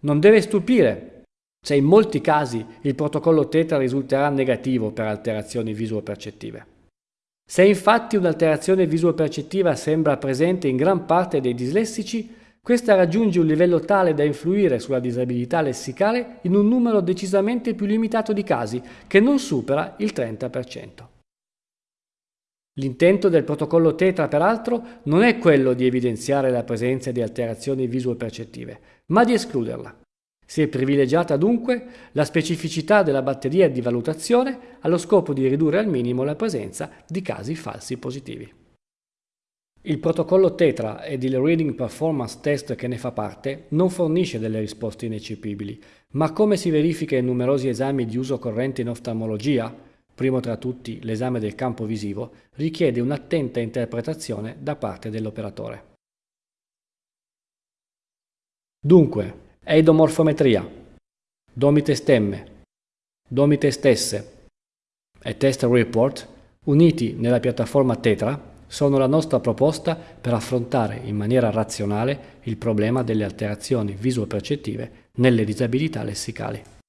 Non deve stupire se in molti casi il protocollo tetra risulterà negativo per alterazioni visuo-percettive. Se infatti un'alterazione visuo-percettiva sembra presente in gran parte dei dislessici, questa raggiunge un livello tale da influire sulla disabilità lessicale in un numero decisamente più limitato di casi, che non supera il 30%. L'intento del protocollo Tetra, peraltro, non è quello di evidenziare la presenza di alterazioni visuo-percettive, ma di escluderla. Si è privilegiata dunque la specificità della batteria di valutazione allo scopo di ridurre al minimo la presenza di casi falsi positivi. Il protocollo Tetra ed il Reading Performance Test che ne fa parte non fornisce delle risposte ineccepibili, ma come si verifica in numerosi esami di uso corrente in oftalmologia, primo tra tutti l'esame del campo visivo, richiede un'attenta interpretazione da parte dell'operatore. Dunque, eidomorfometria, domite stemme, domite stesse e test report uniti nella piattaforma Tetra sono la nostra proposta per affrontare in maniera razionale il problema delle alterazioni visuo-percettive nelle disabilità lessicali.